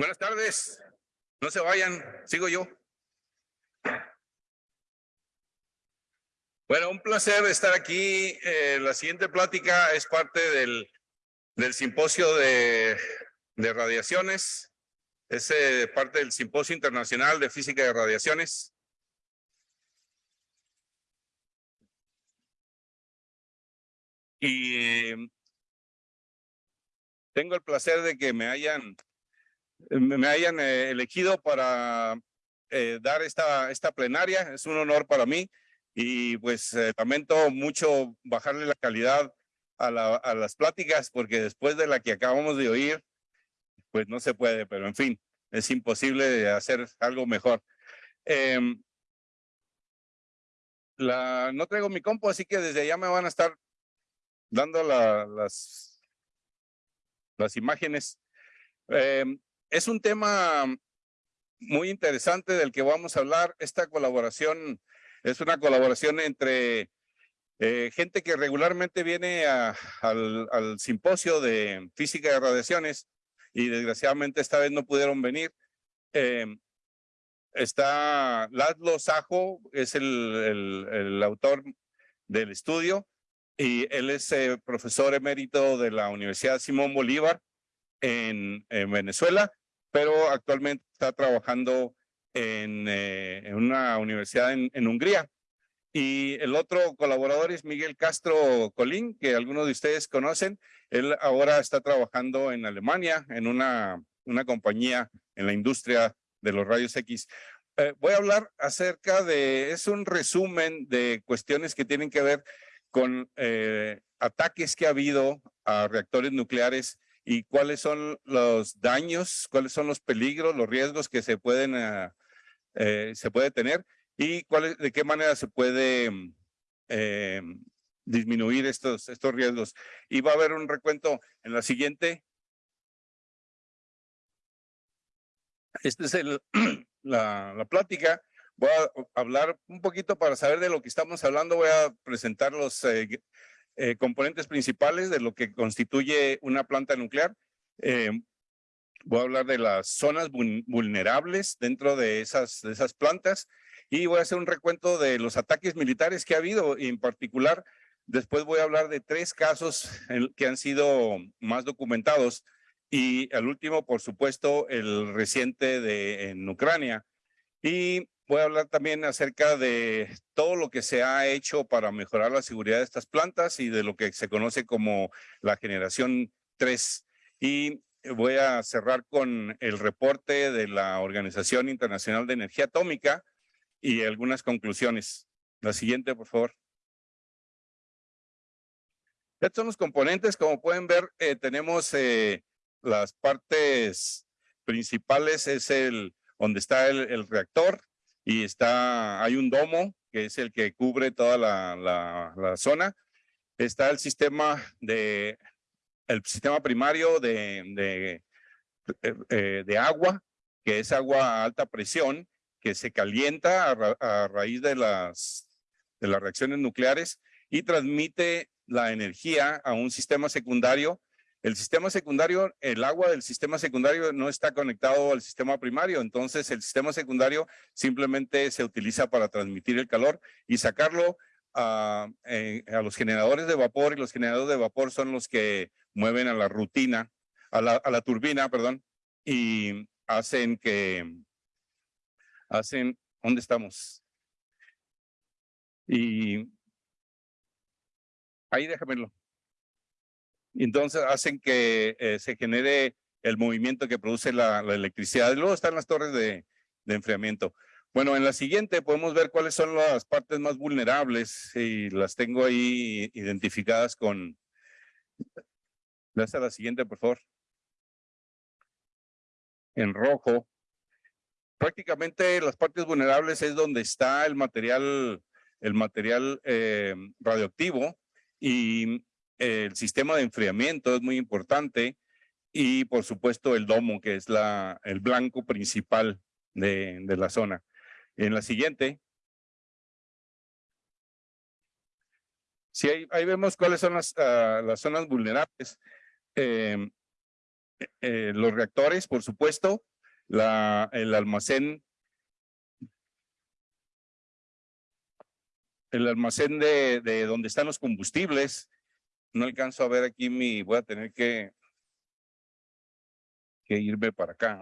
Buenas tardes. No se vayan, sigo yo. Bueno, un placer estar aquí. Eh, la siguiente plática es parte del, del simposio de, de radiaciones. Es eh, parte del simposio internacional de física de radiaciones. Y tengo el placer de que me hayan me hayan eh, elegido para eh, dar esta, esta plenaria. Es un honor para mí y pues eh, lamento mucho bajarle la calidad a, la, a las pláticas porque después de la que acabamos de oír, pues no se puede, pero en fin, es imposible hacer algo mejor. Em, la, no traigo mi compo, así que desde allá me van a estar dando la, las, las imágenes. Em, es un tema muy interesante del que vamos a hablar. Esta colaboración es una colaboración entre eh, gente que regularmente viene al, simposio de física de radiaciones y desgraciadamente esta vez no pudieron venir. Eh, está Laszlo Sajo, es el, autor del estudio y él es eh, profesor emérito de la Universidad Simón Bolívar en Venezuela pero actualmente está trabajando en, eh, una universidad en, Hungría. Y el otro colaborador es Miguel Castro Colín, que algunos de ustedes conocen. Él ahora está trabajando en Alemania, en una, una compañía en la industria de los rayos X. Eh, voy a hablar acerca de, es un resumen de cuestiones que tienen que ver con eh, ataques que ha habido a reactores nucleares y cuáles son los daños, cuáles son los peligros, los riesgos que se pueden ah, eh, se puede tener y cuál, de qué manera se puede mm, eh, disminuir estos, estos riesgos. Y va a haber un recuento en la siguiente. Esta es el, la, la plática. Voy a hablar un poquito para saber de lo que estamos hablando. Voy a presentar los eh, eh, componentes principales de lo que constituye una planta nuclear. Eh, voy a hablar de las zonas vulnerables dentro de esas, esas plantas y voy a hacer un recuento de los ataques militares que ha habido y en particular después voy a hablar de tres casos que han sido más documentados y el último, por supuesto, el reciente de en Ucrania. Y Voy a hablar también acerca de todo lo que se ha hecho para mejorar la seguridad de estas plantas y de lo que se conoce como la generación 3. Y voy a cerrar con el reporte de la Organización Internacional de Energía Atómica y algunas conclusiones. La siguiente, por favor. Estos son los componentes. Como pueden ver, eh, tenemos eh, las partes principales. Es el donde está el reactor, y está, hay un domo que es el que cubre toda la, zona. Está el sistema de, el sistema primario de, de, eh, eh, de agua, que es agua a alta presión, que se calienta a, a raíz de las, de las reacciones nucleares y transmite la energía a un sistema secundario el sistema secundario, el agua del sistema secundario no está conectado al sistema primario, entonces el sistema secundario simplemente se utiliza para transmitir el calor y sacarlo a, eh, a los generadores de vapor y los generadores de vapor son los que mueven a la rutina, a la, a la turbina, perdón, y hacen que, hacen, ¿dónde estamos? Y ahí déjamelo entonces hacen que eh, se genere el movimiento que produce la, electricidad. Luego están las torres de, enfriamiento. Bueno, en la siguiente podemos ver cuáles son las partes más vulnerables y las tengo ahí identificadas con... Gracias a la siguiente, por favor. En rojo. Prácticamente las partes vulnerables es donde está el material, el material eh, radioactivo y el sistema de enfriamiento es muy importante y por supuesto el domo que es la, el blanco principal de, de la zona. En la siguiente. Sí, ahí, vemos cuáles son las, ah, las zonas vulnerables. Em, eh, los reactores, por supuesto, el almacén el almacén de, de donde están los combustibles. No alcanzo a ver aquí mi, voy a tener que, que irme para acá.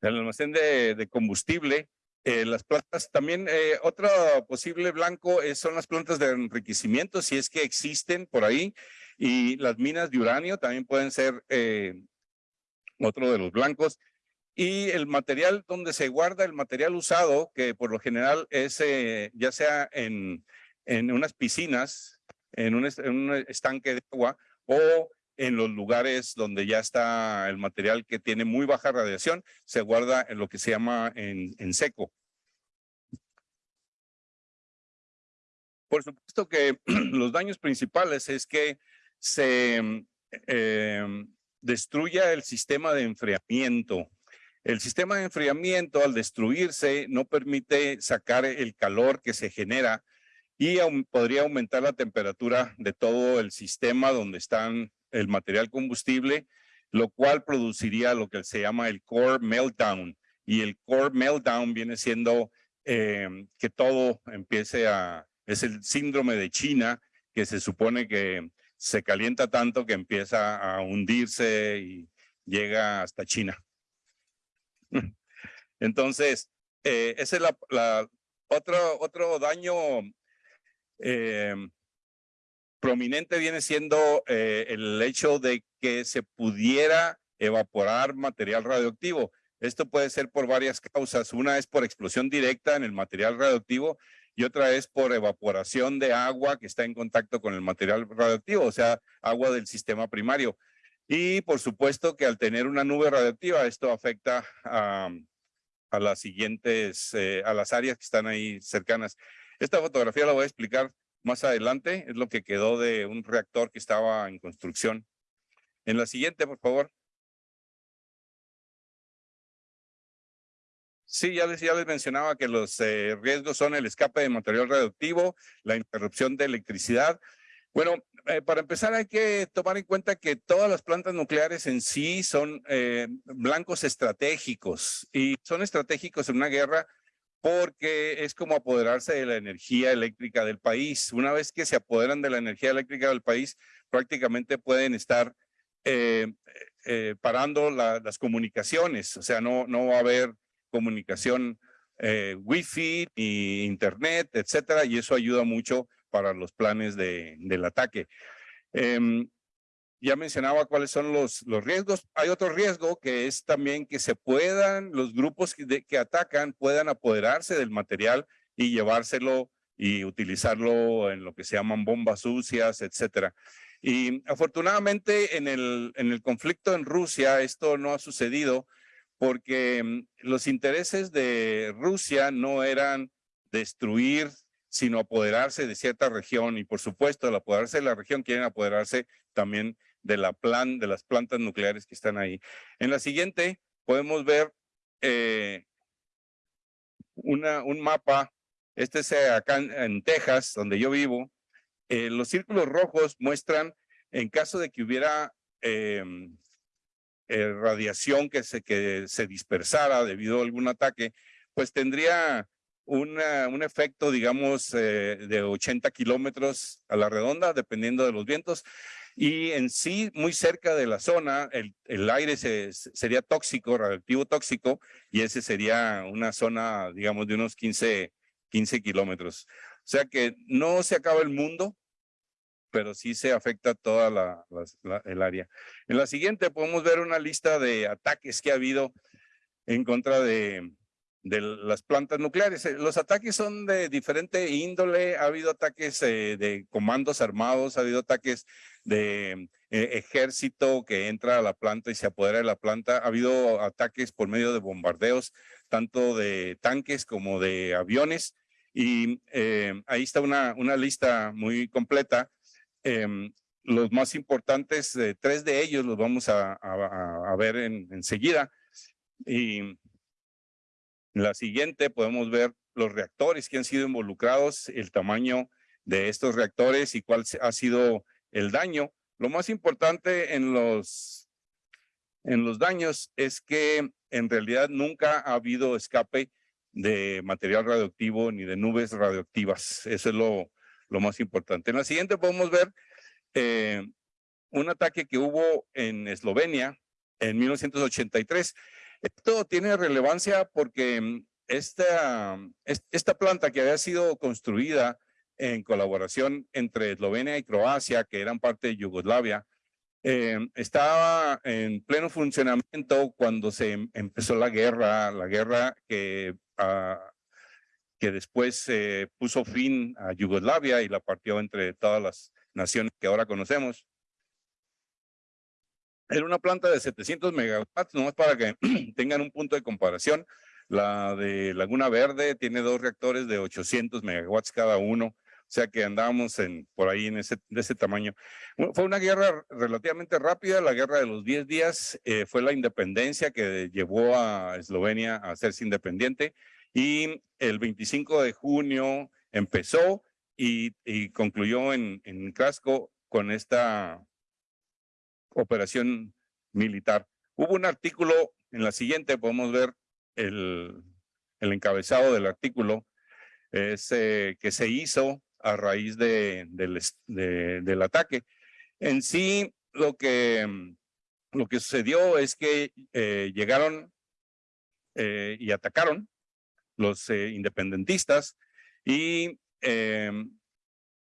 El almacén de, combustible, eh, las plantas también, eh, otro posible blanco son las plantas de enriquecimiento, si es que existen por ahí, y las minas de uranio también pueden ser eh, otro de los blancos. Y el material donde se guarda el material usado, que por lo general es eh, ya sea en, en unas piscinas, en un, estanque de agua o en los lugares donde ya está el material que tiene muy baja radiación, se guarda en lo que se llama en, en seco. Por supuesto que los daños principales es que se eh, destruya el sistema de enfriamiento. El sistema de enfriamiento al destruirse no permite sacar el calor que se genera y podría aumentar la temperatura de todo el sistema donde están el material combustible, lo cual produciría lo que se llama el core meltdown. Y el core meltdown viene siendo eh, que todo empiece a, es el síndrome de China, que se supone que se calienta tanto que empieza a hundirse y llega hasta China. Entonces, eh, ese es la, otro, otro daño eh, prominente viene siendo eh, el hecho de que se pudiera evaporar material radioactivo. Esto puede ser por varias causas. Una es por explosión directa en el material radioactivo y otra es por evaporación de agua que está en contacto con el material radioactivo, o sea, agua del sistema primario. Y por supuesto que al tener una nube radioactiva, esto afecta a, a las siguientes, eh, a las áreas que están ahí cercanas. Esta fotografía la voy a explicar más adelante, es lo que quedó de un reactor que estaba en construcción. En la siguiente, por favor. Sí, ya les, ya les mencionaba que los eh, riesgos son el escape de material radioactivo, la interrupción de electricidad. Bueno, eh, para empezar hay que tomar en cuenta que todas las plantas nucleares en sí son eh, blancos estratégicos y son estratégicos en una guerra porque es como apoderarse de la energía eléctrica del país. Una vez que se apoderan de la energía eléctrica del país, prácticamente pueden estar parando las comunicaciones, o sea, no, no va a haber comunicación eh, wifi y internet, etcétera, y eso ayuda mucho para los planes de, del ataque. Em, ya mencionaba cuáles son los, los riesgos. Hay otro riesgo que es también que se puedan, los grupos que, que atacan puedan apoderarse del material y llevárselo y utilizarlo en lo que se llaman bombas sucias, etcétera. Y afortunadamente en el, en el conflicto en Rusia esto no ha sucedido, porque mm, los intereses de Rusia no eran destruir, sino apoderarse de cierta región y por supuesto al apoderarse de la región quieren apoderarse también de la plan de las plantas nucleares que están ahí. En la siguiente podemos ver eh, una, un mapa, este es acá en, Texas, donde yo vivo. Eh, los círculos rojos muestran en caso de que hubiera em, eh, radiación que se, que se dispersara debido a algún ataque, pues tendría una, un efecto, digamos, eh, de 80 kilómetros a la redonda, dependiendo de los vientos. Y en sí, muy cerca de la zona, el, el aire se, sería tóxico, radioactivo tóxico, y ese sería una zona, digamos, de unos 15, 15 kilómetros. O sea que no se acaba el mundo, pero sí se afecta toda la, el área. En la siguiente podemos ver una lista de ataques que ha habido en contra de, de las plantas nucleares. Eh, los ataques son de diferente índole, ha habido ataques eh, de comandos armados, ha habido ataques de eh, ejército que entra a la planta y se apodera de la planta, ha habido ataques por medio de bombardeos, tanto de tanques como de aviones, y ahí está una, una lista muy completa Em, los más importantes, eh, tres de ellos los vamos a, a, ver en, enseguida. Y en la siguiente podemos ver los reactores que han sido involucrados, el tamaño de estos reactores y cuál ha sido el daño. Lo más importante en los, en los daños es que en realidad nunca ha habido escape de material radioactivo ni de nubes radioactivas. Eso es lo, lo más importante. En la siguiente podemos ver eh, un ataque que hubo en Eslovenia en 1983. Esto tiene relevancia porque mm, esta, esta planta que había sido construida en colaboración entre Eslovenia y Croacia, que eran parte de Yugoslavia, eh, estaba en pleno funcionamiento cuando se em, empezó la guerra, la guerra que, ah, que después puso fin a Yugoslavia y la partió entre todas las naciones que ahora conocemos. Era una planta de 700 megawatts, nomás para que tengan un punto de comparación. La de Laguna Verde tiene dos reactores de 800 megawatts cada uno. O sea que andábamos en, por ahí en ese, de ese tamaño. Fue una guerra relativamente rápida, la guerra de los 10 días, eh, fue la independencia que llevó a Eslovenia a hacerse independiente y el 25 de junio empezó y, concluyó en, en Crasco con esta operación militar. Hubo un artículo, en la siguiente podemos ver el, el encabezado del artículo, es, que se hizo a raíz de, del, ataque. En sí, lo que, lo que sucedió es que eh, llegaron eh, y atacaron los eh, independentistas y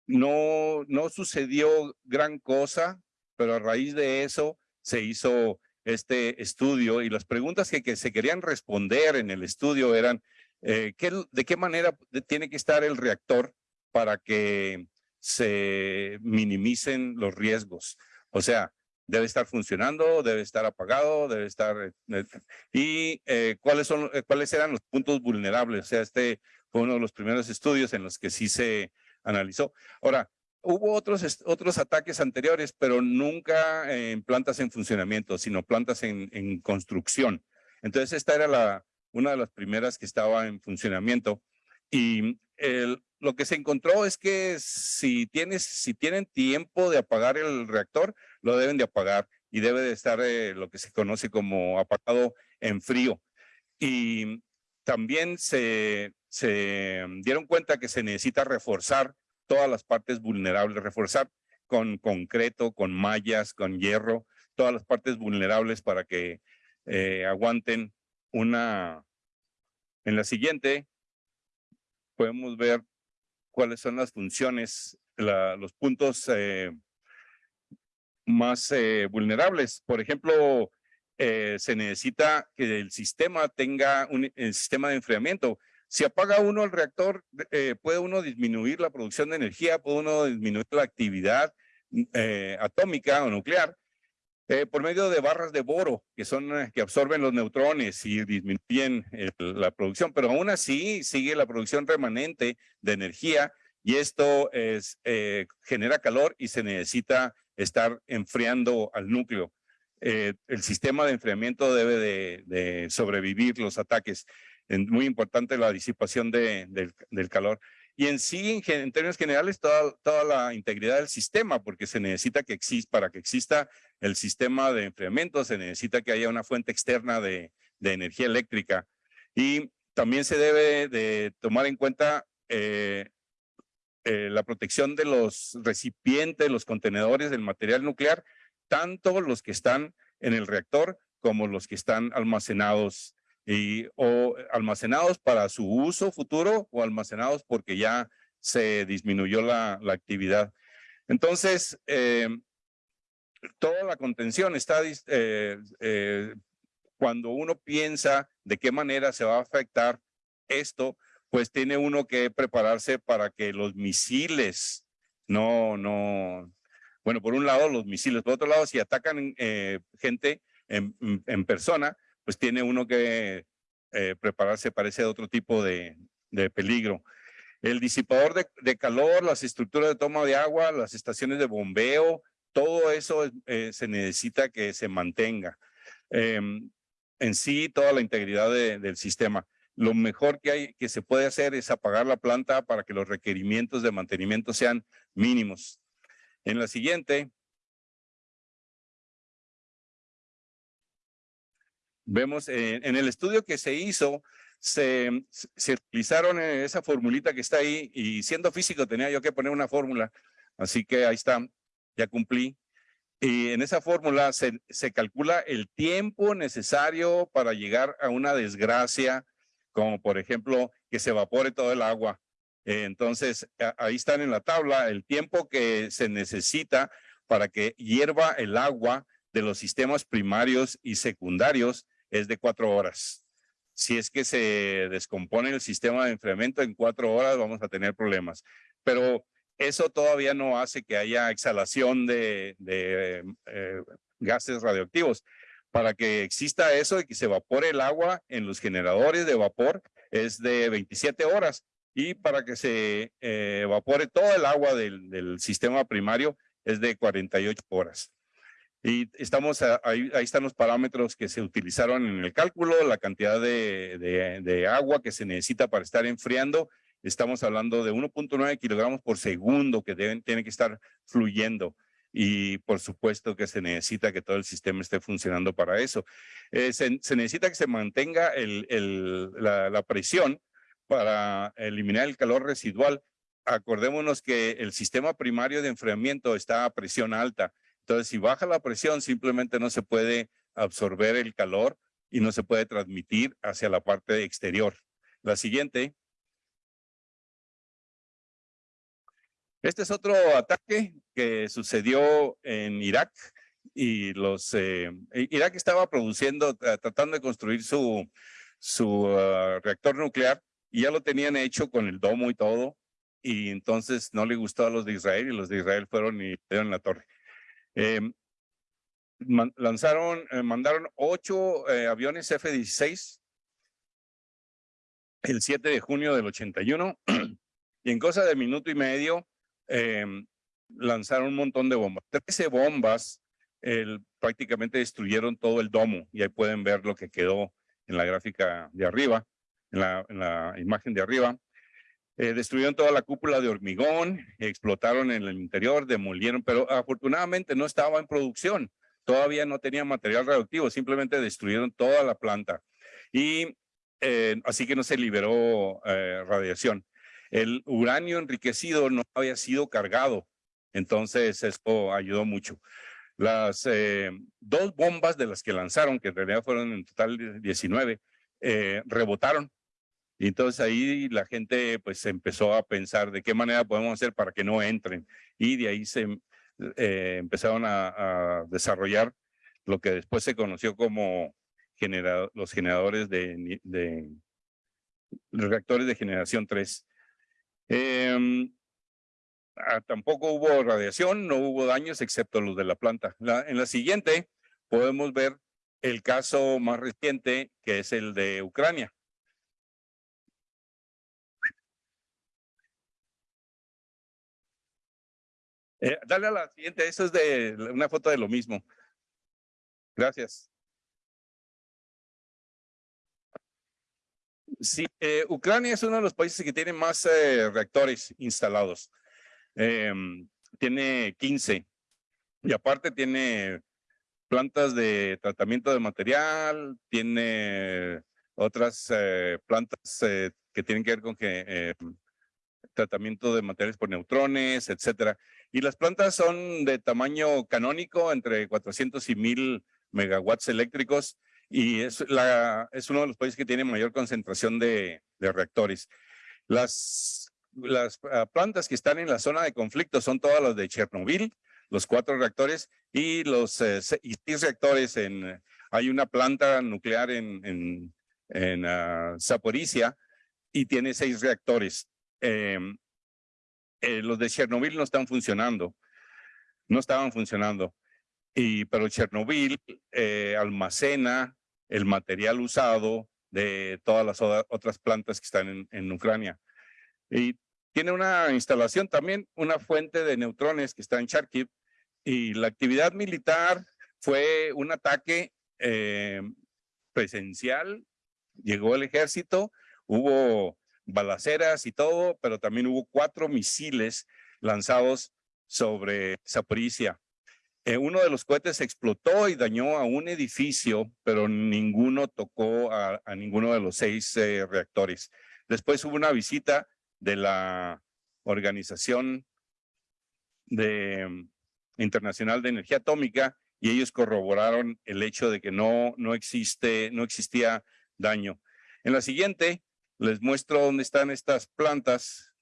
no, no sucedió gran cosa pero a raíz de eso se hizo este estudio y las preguntas que, se querían responder en el estudio eran eh, ¿de qué manera tiene que estar el reactor para que se minimicen los riesgos? O sea, debe estar funcionando, debe estar apagado, debe estar... Eh, y eh, ¿cuáles, son, cuáles eran los puntos vulnerables. O sea, este fue uno de los primeros estudios en los que sí se analizó. Ahora, Hubo otros, otros ataques anteriores, pero nunca en plantas en funcionamiento, sino plantas en, construcción. Entonces esta era la, una de las primeras que estaba en funcionamiento. Y el, lo que se encontró es que si, tienes, si tienen tiempo de apagar el reactor, lo deben de apagar y debe de estar eh, lo que se conoce como apagado en frío. Y también se, se dieron cuenta que se necesita reforzar todas las partes vulnerables, reforzar con concreto, con mallas, con hierro, todas las partes vulnerables para que eh, aguanten una... En la siguiente podemos ver cuáles son las funciones, los puntos eh, más eh, vulnerables. Por ejemplo, se necesita que el sistema tenga un sistema de enfriamiento si apaga uno el reactor, eh, puede uno disminuir la producción de energía, puede uno disminuir la actividad eh, atómica o nuclear eh, por medio de barras de boro que son que absorben los neutrones y disminuyen la producción, pero aún así sigue la producción remanente de energía y esto es, genera calor y se necesita estar enfriando al núcleo. el sistema de enfriamiento debe de sobrevivir los ataques muy importante la disipación de, del, calor. Y en sí, en, términos generales, toda, toda, la integridad del sistema, porque se necesita que exista, para que exista el sistema de enfriamiento, se necesita que haya una fuente externa de, de energía eléctrica. Y también se debe de tomar en cuenta eh, eh, la protección de los recipientes, los contenedores del material nuclear, tanto los que están en el reactor como los que están almacenados y, o almacenados para su uso futuro o almacenados porque ya se disminuyó la, la actividad. Entonces, eh, toda la contención está, eh, eh, cuando uno piensa de qué manera se va a afectar esto, pues tiene uno que prepararse para que los misiles no, no, bueno, por un lado los misiles, por otro lado, si atacan gente en, en persona, pues tiene uno que eh, prepararse para ese otro tipo de, peligro. El disipador de, calor, las estructuras de toma de agua, las estaciones de bombeo, todo eso eh, se necesita que se mantenga. Em, en sí, toda la integridad del sistema. lo mejor que hay que se puede hacer es apagar la planta para que los requerimientos de mantenimiento sean mínimos. En la siguiente, vemos en el estudio que se hizo, se, se utilizaron esa formulita que está ahí y siendo físico tenía yo que poner una fórmula. Así que ahí está, ya cumplí. Y en esa fórmula se, se calcula el tiempo necesario para llegar a una desgracia, como por ejemplo que se evapore todo el agua. entonces, ahí están en la tabla el tiempo que se necesita para que hierva el agua de los sistemas primarios y secundarios es de cuatro horas. Si es que se descompone el sistema de enfriamiento en cuatro horas, vamos a tener problemas. Pero eso todavía no hace que haya exhalación de, eh, gases radioactivos. Para que exista eso y que se evapore el agua en los generadores de vapor es de 27 horas. Y para que se eh, evapore todo el agua del, sistema primario es de 48 horas. Y estamos, ahí, ahí, están los parámetros que se utilizaron en el cálculo, la cantidad de, de, agua que se necesita para estar enfriando estamos hablando de 1.9 kilogramos por segundo que deben, tiene que estar fluyendo. Y por supuesto que se necesita que todo el sistema esté funcionando para eso. Eh, se, necesita que se mantenga el, el, la presión para eliminar el calor residual. Acordémonos que el sistema primario de enfriamiento está a presión alta. Entonces, si baja la presión, simplemente no se puede absorber el calor y no se puede transmitir hacia la parte exterior. La siguiente. Este es otro ataque que sucedió en Irak y los eh, Irak estaba produciendo, tratando de construir su, su ah, reactor nuclear y ya lo tenían hecho con el domo y todo y entonces no le gustó a los de Israel y los de Israel fueron y dieron la torre. Em, lanzaron, eh, mandaron ocho eh, aviones F-16 el 7 de junio del 81 y en cosa de minuto y medio Em, lanzaron un montón de bombas. Trece bombas prácticamente destruyeron todo el domo y ahí pueden ver lo que quedó en la gráfica de arriba, en la imagen de arriba. Eh, destruyeron toda la cúpula de hormigón, explotaron en el interior, demolieron, pero afortunadamente no estaba en producción. Todavía no tenía material radioactivo, simplemente destruyeron toda la planta. Y eh, así que no se liberó eh, radiación el uranio enriquecido no había sido cargado. Entonces, esto ayudó mucho. Las dos bombas de las que lanzaron, que en realidad fueron en total 19, eh, rebotaron. Y entonces ahí la gente pues empezó a pensar de qué manera podemos hacer para que no entren. Y de ahí se eh, empezaron a, desarrollar lo que después se conoció como los generadores de, de reactores de generación 3. Eh, tampoco hubo radiación, no hubo daños excepto los de la planta. en la siguiente podemos ver el caso más reciente que es el de Ucrania. Eh, dale a la siguiente, eso es de una foto de lo mismo. Gracias. Sí, eh, Ucrania es uno de los países que tiene más eh, reactores instalados. Em, tiene 15 y aparte tiene plantas de tratamiento de material, tiene otras plantas que tienen que ver con que, tratamiento de materiales por neutrones, etcétera. Y las plantas son de tamaño canónico, entre 400 y 1000 megawatts eléctricos y es, uno de los países que tiene mayor concentración de, reactores. Las, las ah, plantas que están en la zona de conflicto son todas las de Chernobyl, los cuatro reactores y los eh, seis reactores en, hay una planta nuclear en, en, en uh, Zaporizhia y tiene seis reactores. Em, eh, los de Chernobyl no están funcionando, no estaban funcionando. Y, pero Chernobyl eh, almacena el material usado de todas las otras plantas que están en, Ucrania. Y tiene una instalación también, una fuente de neutrones que está en Charkiv. Y la actividad militar fue un ataque eh, presencial. Llegó el ejército, hubo balaceras y todo, pero también hubo cuatro misiles lanzados sobre Zaporizhia. Eh, uno de los cohetes explotó y dañó a un edificio, pero ninguno tocó a, ninguno de los seis eh, reactores. Después hubo una visita de la Organización Internacional de Energía Atómica y ellos corroboraron el hecho de que no, no, existe, no existía daño. En la siguiente les muestro dónde están estas plantas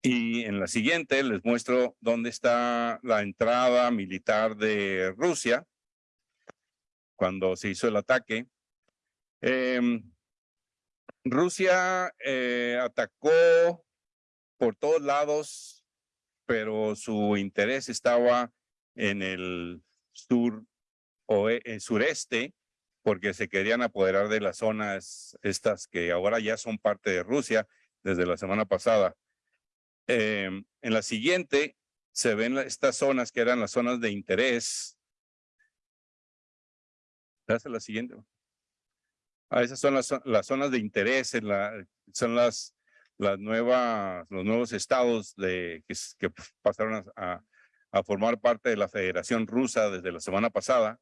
y en la siguiente les muestro dónde está la entrada militar de Rusia cuando se hizo el ataque. Em, Rusia eh, atacó por todos lados, pero su interés estaba en el sur o eh, sureste, porque se querían apoderar de las zonas estas que ahora ya son parte de Rusia desde la semana pasada. Em, en la siguiente se ven estas zonas que eran las zonas de interés. Hace la siguiente. Ah, esas son las, las zonas de interés, en la, son las, las nuevas, los nuevos estados de, que, que pasaron a, a, formar parte de la Federación Rusa desde la semana pasada.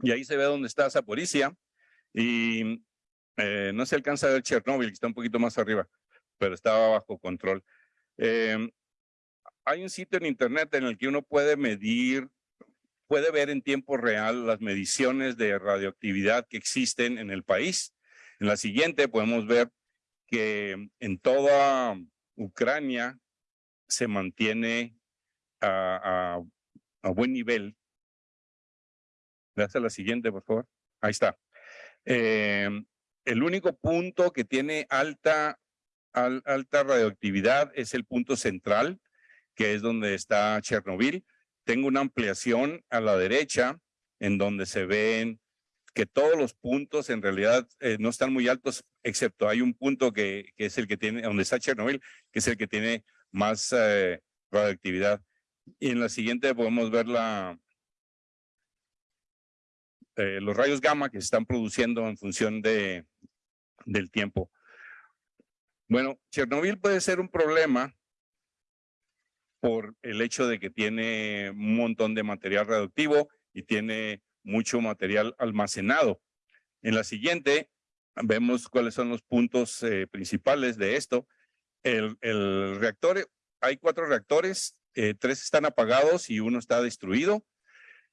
Y ahí se ve dónde está Zaporizhia y eh, no se alcanza a ver Chernóbil, que está un poquito más arriba pero estaba bajo control. Em, hay un sitio en internet en el que uno puede medir, puede ver en tiempo real las mediciones de radioactividad que existen en el país. En la siguiente podemos ver que en toda Ucrania se mantiene a, buen nivel. Gracias a la siguiente, por favor. Ahí está. Em, el único punto que tiene alta alta radioactividad es el punto central, que es donde está Chernobyl. Tengo una ampliación a la derecha en donde se ven que todos los puntos en realidad eh, no están muy altos, excepto hay un punto que, es el que tiene, donde está Chernobyl, que es el que tiene más eh, radioactividad. Y en la siguiente podemos ver la, eh, los rayos gamma que se están produciendo en función de, del tiempo. Bueno, Chernobyl puede ser un problema por el hecho de que tiene un montón de material radioactivo y tiene mucho material almacenado. En la siguiente vemos cuáles son los puntos eh, principales de esto. El, reactor, hay cuatro reactores, eh, tres están apagados y uno está destruido.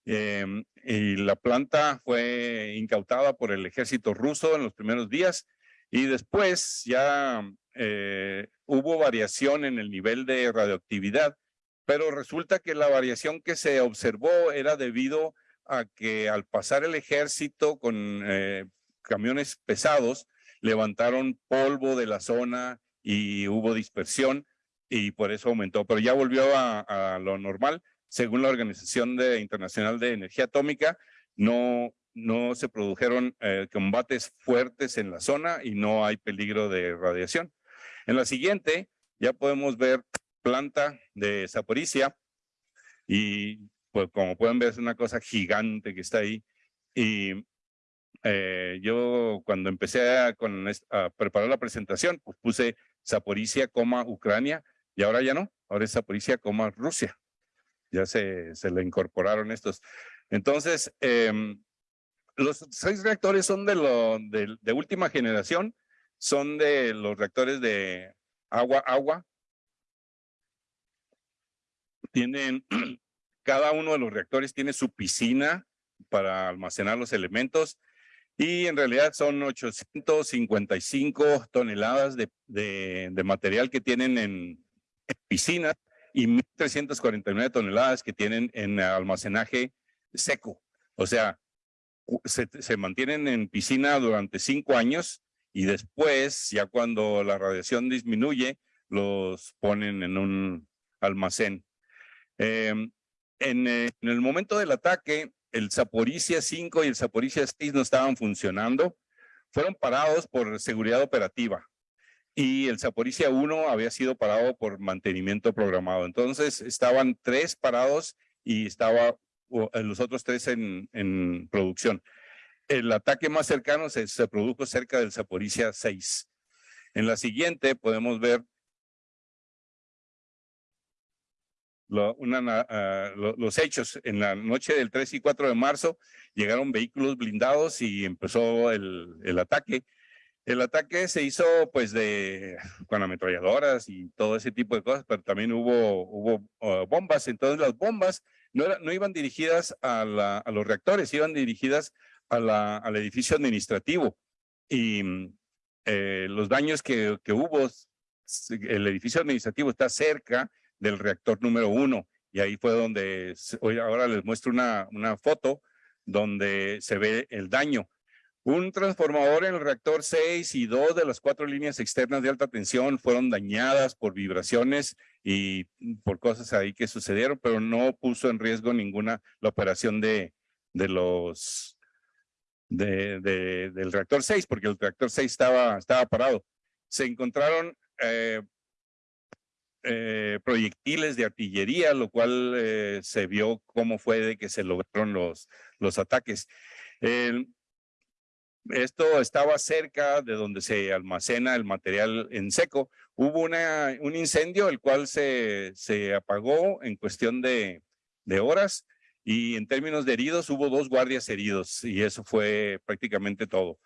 Em, y la planta fue incautada por el ejército ruso en los primeros días y después ya eh, hubo variación en el nivel de radioactividad, pero resulta que la variación que se observó era debido a que al pasar el ejército con eh, camiones pesados, levantaron polvo de la zona y hubo dispersión y por eso aumentó, pero ya volvió a, lo normal. Según la Organización Internacional de Energía Atómica, no, no se produjeron eh, combates fuertes en la zona y no hay peligro de radiación. En la siguiente ya podemos ver planta de Zaporizhia y pues como pueden ver es una cosa gigante que está ahí y eh, yo cuando empecé a, preparar la presentación pues puse Zaporizhia, Ucrania y ahora ya no, ahora es Zaporizhia, Rusia. Ya se, se le incorporaron estos. Entonces, em, los seis reactores son de, lo, de última generación son de los reactores de agua-agua. Tienen, cada uno de los reactores tiene su piscina para almacenar los elementos y en realidad son 855 toneladas de, de, material que tienen en, piscina y 1.349 toneladas que tienen en almacenaje seco. O sea, se, se mantienen en piscina durante cinco años y después, ya cuando la radiación disminuye, los ponen en un almacén. Em, en, en, el momento del ataque, el Zaporizhia 5 y el Zaporizhia 6 no estaban funcionando. Fueron parados por seguridad operativa y el Zaporizhia 1 había sido parado por mantenimiento programado. Entonces estaban tres parados y estaba los otros tres en, en producción. el ataque más cercano se, se produjo cerca del Zaporizhia 6. En la siguiente podemos ver una, ah, los hechos. En la noche del 3 y 4 de marzo llegaron vehículos blindados y empezó el, el ataque. El ataque se hizo pues con ametralladoras y todo ese tipo de cosas, pero también hubo, hubo ah, bombas. Entonces las bombas no, iban dirigidas a, los reactores, iban dirigidas al edificio administrativo. Y eh, los daños que, hubo, el edificio administrativo está cerca del reactor número uno. Y ahí fue donde, hoy ahora les muestro una foto donde se ve el daño. Un transformador en el reactor 6 y dos de las cuatro líneas externas de alta tensión fueron dañadas por vibraciones y por cosas ahí que sucedieron, pero no puso en riesgo ninguna la operación de, los de, de, del reactor 6, porque el reactor 6 estaba, estaba parado. Se encontraron eh, eh, proyectiles de artillería, lo cual eh, se vio cómo fue de que se lograron los, los ataques. Esto estaba cerca de donde se almacena el material en seco. Hubo un incendio, el cual se, se apagó en cuestión de, de horas y en términos de heridos hubo dos guardias heridos y eso fue prácticamente todo.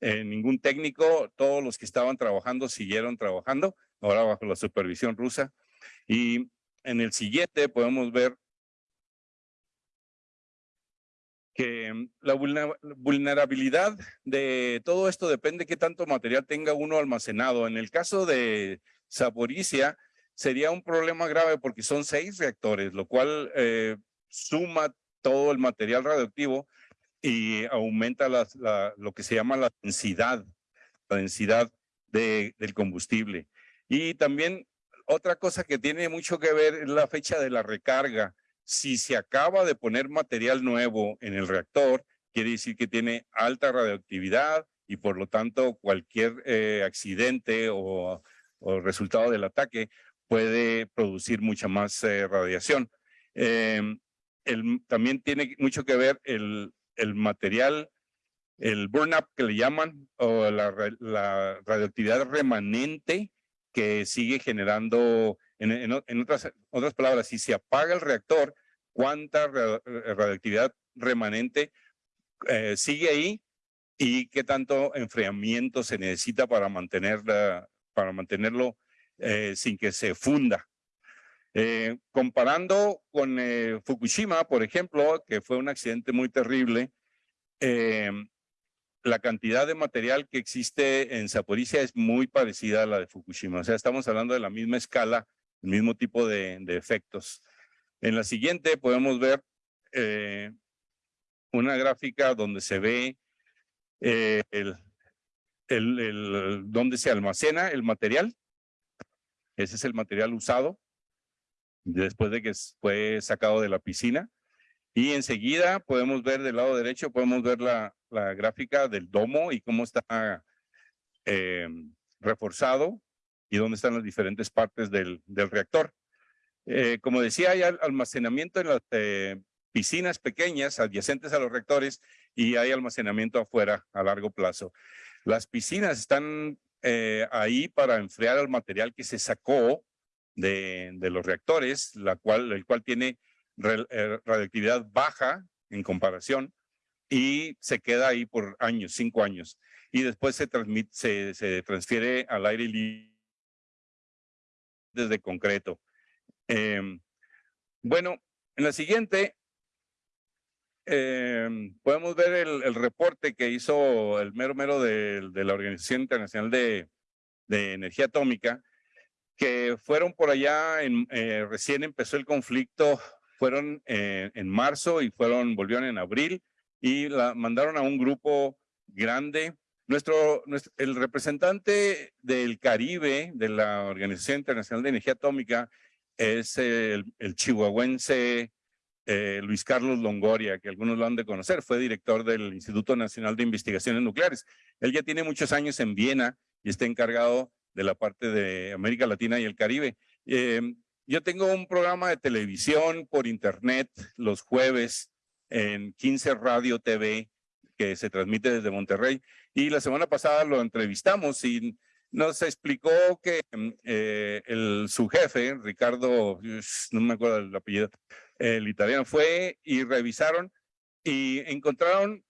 Eh, ningún técnico, todos los que estaban trabajando siguieron trabajando ahora bajo la supervisión rusa. Y en el siguiente podemos ver que la vulnerabilidad de todo esto depende de qué tanto material tenga uno almacenado. En el caso de Zaporizhia sería un problema grave porque son seis reactores, lo cual eh, suma todo el material radioactivo y aumenta lo que se llama la densidad, la densidad de, del combustible. Y también otra cosa que tiene mucho que ver es la fecha de la recarga. Si se acaba de poner material nuevo en el reactor, quiere decir que tiene alta radioactividad y por lo tanto cualquier eh, accidente o, resultado del ataque puede producir mucha más eh, radiación. Em, también tiene mucho que ver el, el material, el burn-up que le llaman, o la, la radioactividad remanente que sigue generando, en, otras, otras palabras, si se apaga el reactor, cuánta radioactividad remanente eh, sigue ahí y qué tanto enfriamiento se necesita para, mantener para mantenerlo eh, sin que se funda. Eh, comparando con Fukushima, por ejemplo, que fue un accidente muy terrible, la cantidad de material que existe en Zaporizhia es muy parecida a la de Fukushima. O sea, estamos hablando de la misma escala, el mismo tipo de, efectos. En la siguiente podemos ver eh, una gráfica donde se ve eh, el, donde se almacena el material. Ese es el material usado después de que fue sacado de la piscina. Y enseguida podemos ver del lado derecho, podemos ver la, la gráfica del domo y cómo está eh, reforzado y dónde están las diferentes partes del, del reactor. Eh, como decía, hay almacenamiento en las eh, piscinas pequeñas adyacentes a los reactores y hay almacenamiento afuera a largo plazo. Las piscinas están ahí para enfriar el material que se sacó de, de los reactores, la cual, el cual tiene radioactividad baja en comparación y se queda ahí por años, cinco años. Y después se, transmite, se, se transfiere al aire libre desde concreto. Em, bueno, en la siguiente em, podemos ver el, reporte que hizo el mero mero de, la Organización Internacional de, Energía Atómica, que fueron por allá, eh, recién empezó el conflicto, fueron eh, en marzo y fueron, volvieron en abril, y la mandaron a un grupo grande. Nuestro, el representante del Caribe de la Organización Internacional de Energía Atómica es el, chihuahuense eh, Luis Carlos Longoria, que algunos lo han de conocer, fue director del Instituto Nacional de Investigaciones Nucleares. Él ya tiene muchos años en Viena y está encargado de la parte de América Latina y el Caribe. Eh, yo tengo un programa de televisión por internet los jueves en 15 Radio TV que se transmite desde Monterrey. Y la semana pasada lo entrevistamos y nos explicó que mm, eh, su jefe, Ricardo, no me acuerdo el apellido, el italiano, fue y revisaron y encontraron,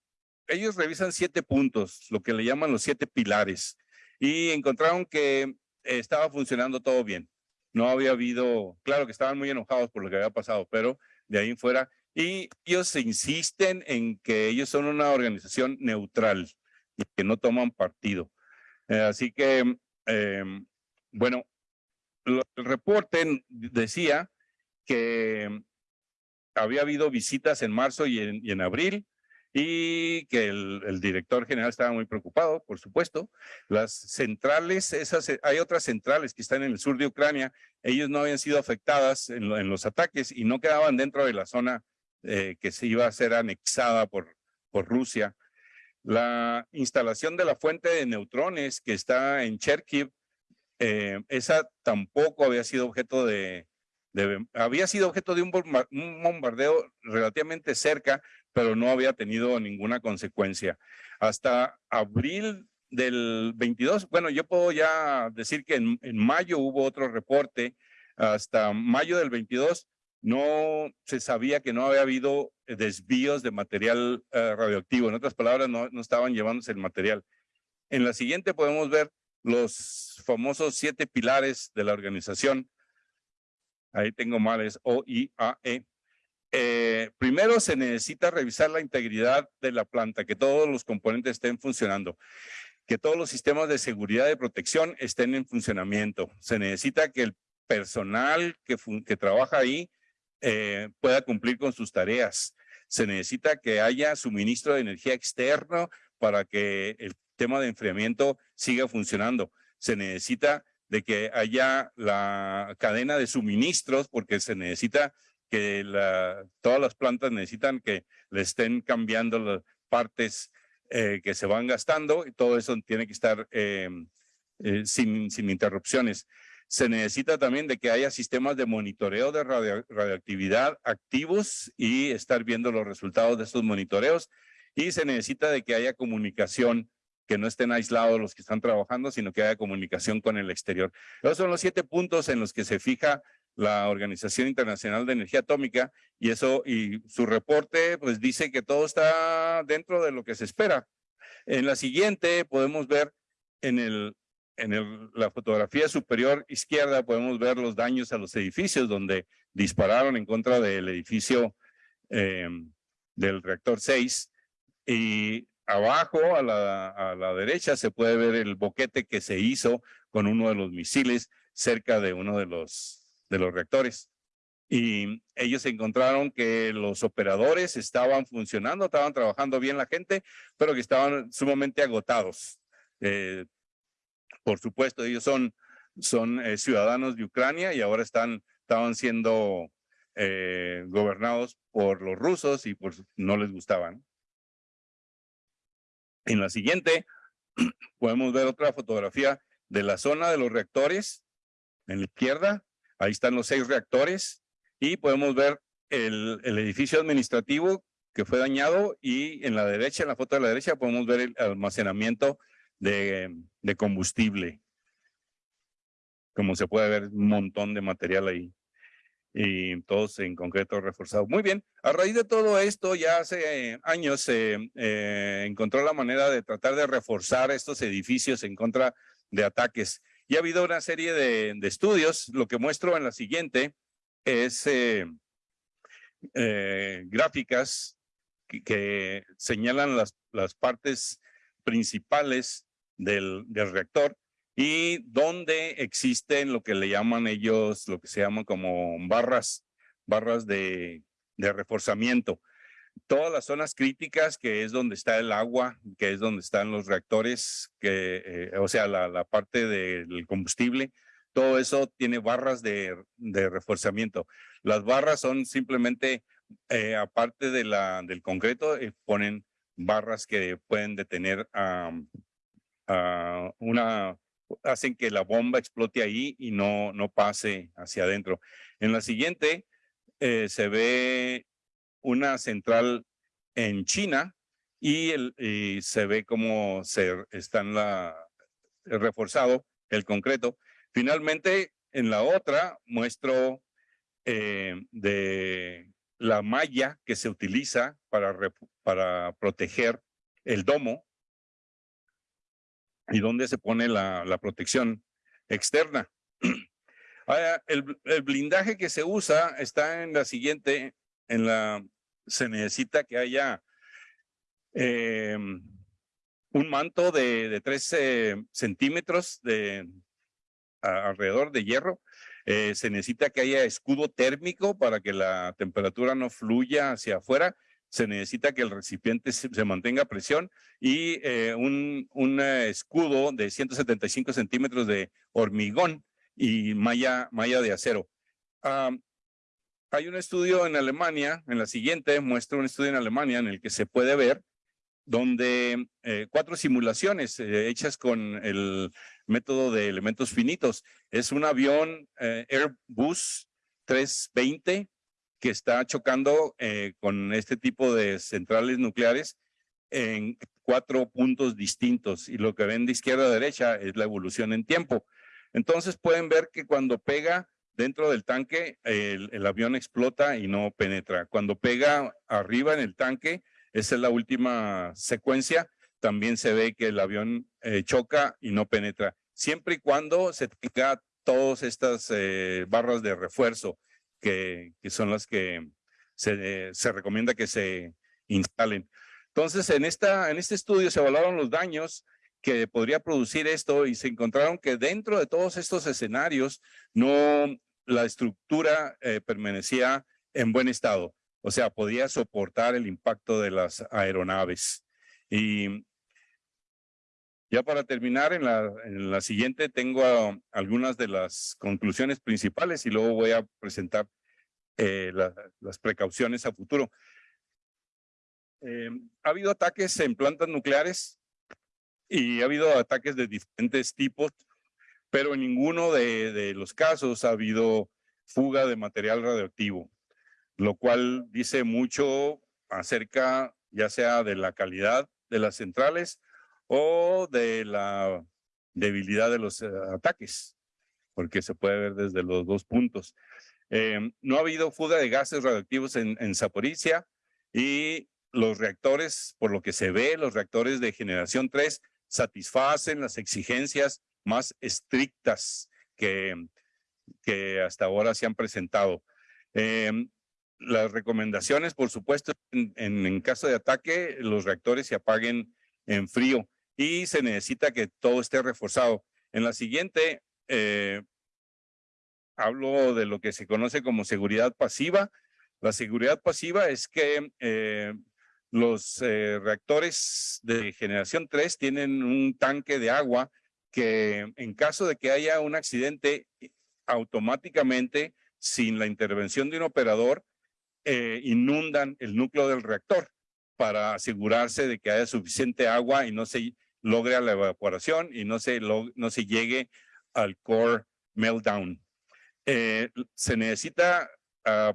ellos revisan siete puntos, lo que le llaman los siete pilares, y encontraron que estaba funcionando todo bien. No había habido, claro que estaban muy enojados por lo que había pasado, pero de ahí en fuera, y ellos insisten en que ellos son una organización neutral y que no toman partido. Eh, así que, em, bueno, el reporte decía que había habido visitas en marzo y en, abril y que el, director general estaba muy preocupado, por supuesto. Las centrales, esas, hay otras centrales que están en el sur de Ucrania, ellos no habían sido afectadas en, los ataques y no quedaban dentro de la zona eh, que se iba a ser anexada por, por Rusia. La instalación de la fuente de neutrones que está en Cherkiv, eh, esa tampoco había sido objeto de, había sido objeto de un, bombardeo relativamente cerca, pero no había tenido ninguna consecuencia. Hasta abril del 22, bueno, yo puedo ya decir que en, mayo hubo otro reporte, hasta mayo del 22 no se sabía que no había habido desvíos de material eh, radioactivo. En otras palabras, no, no estaban llevándose el material. En la siguiente podemos ver los famosos siete pilares de la organización ahí tengo mal, es O-I-A-E. Eh, primero se necesita revisar la integridad de la planta, que todos los componentes estén funcionando, que todos los sistemas de seguridad y protección estén en funcionamiento. Se necesita que el personal que, que trabaja ahí eh, pueda cumplir con sus tareas. Se necesita que haya suministro de energía externo para que el tema de enfriamiento siga funcionando. Se necesita de que haya la cadena de suministros porque se necesita que todas las plantas necesitan que le estén cambiando las partes eh, que se van gastando y todo eso tiene que estar em, eh, sin, sin interrupciones. Se necesita también de que haya sistemas de monitoreo de radioactividad activos y estar viendo los resultados de estos monitoreos. Y se necesita de que haya comunicación que no estén aislados los que están trabajando, sino que haya comunicación con el exterior. Esos son los siete puntos en los que se fija la Organización Internacional de Energía Atómica y eso y su reporte pues dice que todo está dentro de lo que se espera. En la siguiente podemos ver en el en el, la fotografía superior izquierda podemos ver los daños a los edificios donde dispararon en contra del edificio eh, del reactor 6 y abajo a la, a la derecha se puede ver el boquete que se hizo con uno de los misiles cerca de uno de los, de los reactores. Y ellos encontraron que los operadores estaban funcionando, estaban trabajando bien la gente, pero que estaban sumamente agotados. Eh, por supuesto, ellos son, son eh, ciudadanos de Ucrania y ahora están, estaban siendo eh, gobernados por los rusos y por, no les gustaban. En la siguiente podemos ver otra fotografía de la zona de los reactores. En la izquierda, ahí están los seis reactores y podemos ver el, edificio administrativo que fue dañado y en la derecha, en la foto de la derecha, podemos ver el almacenamiento de, combustible. Como se puede ver, un montón de material ahí y todos en concreto reforzados. Muy bien, a raíz de todo esto, ya hace años se eh, encontró la manera de tratar de reforzar estos edificios en contra de ataques. Y ha habido una serie de, estudios, lo que muestro en la siguiente es eh, eh, gráficas que, señalan las partes principales del, reactor y donde existen lo que le llaman ellos, lo que se llaman como barras, barras de, reforzamiento. Todas las zonas críticas, que es donde está el agua, que es donde están los reactores, que, eh, o sea, la, parte del combustible, todo eso tiene barras de, reforzamiento. Las barras son simplemente, eh, aparte de la, del concreto, eh, ponen barras que pueden detener a una hacen que la bomba explote ahí y no, no pase hacia adentro. En la siguiente eh, se ve una central en China y, el, se ve cómo se está en la, reforzado el concreto. Finalmente, en la otra muestro eh, de la malla que se utiliza para, para proteger el domo y dónde se pone la, protección externa. El, blindaje que se usa está en la siguiente, en la, se necesita que haya eh, un manto de, de 13 centímetros de alrededor de hierro. Eh, se necesita que haya escudo térmico para que la temperatura no fluya hacia afuera se necesita que el recipiente se, mantenga a presión y eh, un, un escudo de 175 centímetros de hormigón y malla, malla de acero. hay un estudio en Alemania, en la siguiente muestra un estudio en Alemania en el que se puede ver donde eh, cuatro simulaciones eh, hechas con el método de elementos finitos. Es un avión Airbus 320 que está chocando eh, con este tipo de centrales nucleares en cuatro puntos distintos y lo que ven de izquierda a derecha es la evolución en tiempo. Entonces pueden ver que cuando pega dentro del tanque, el, avión explota y no penetra. Cuando pega arriba en el tanque, esa es la última secuencia, también se ve que el avión eh, choca y no penetra. Siempre y cuando se tenga todas estas eh, barras de refuerzo que, son las que se, se, recomienda que se instalen. Entonces, en, esta, en este estudio se evaluaron los daños que podría producir esto y se encontraron que dentro de todos estos escenarios no la estructura eh, permanecía en buen estado, o sea, podía soportar el impacto de las aeronaves. Y ya para terminar, en la, en la siguiente tengo algunas de las conclusiones principales y luego voy a presentar eh, las precauciones a futuro. Eh, ha habido ataques en plantas nucleares y ha habido ataques de diferentes tipos, pero en ninguno de, de los casos ha habido fuga de material radioactivo, lo cual dice mucho acerca ya sea de la calidad de las centrales o de la debilidad de los eh, ataques, porque se puede ver desde los dos puntos. Eh, no ha habido fuga de gases radioactivos en, en Zaporizhia y los reactores, por lo que se ve, los reactores de generación 3 satisfacen las exigencias más estrictas que, que hasta ahora se han presentado. Eh, las recomendaciones, por supuesto, en, en, caso de ataque, los reactores se apaguen en frío y se necesita que todo esté reforzado. En la siguiente, eh, hablo de lo que se conoce como seguridad pasiva. La seguridad pasiva es que eh, los eh, reactores de generación 3 tienen un tanque de agua que en caso de que haya un accidente, automáticamente, sin la intervención de un operador, inundan el núcleo del reactor para asegurarse de que haya suficiente agua y no se logre la evaporación y no se, no se llegue al core meltdown. Eh, se necesita, uh,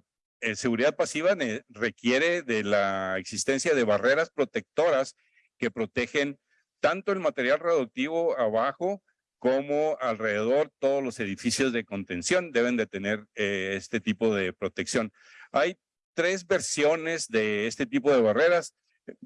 seguridad pasiva requiere de la existencia de barreras protectoras que protegen tanto el material radioactivo abajo como alrededor todos los edificios de contención deben de tener eh, este tipo de protección. Hay tres versiones de este tipo de barreras.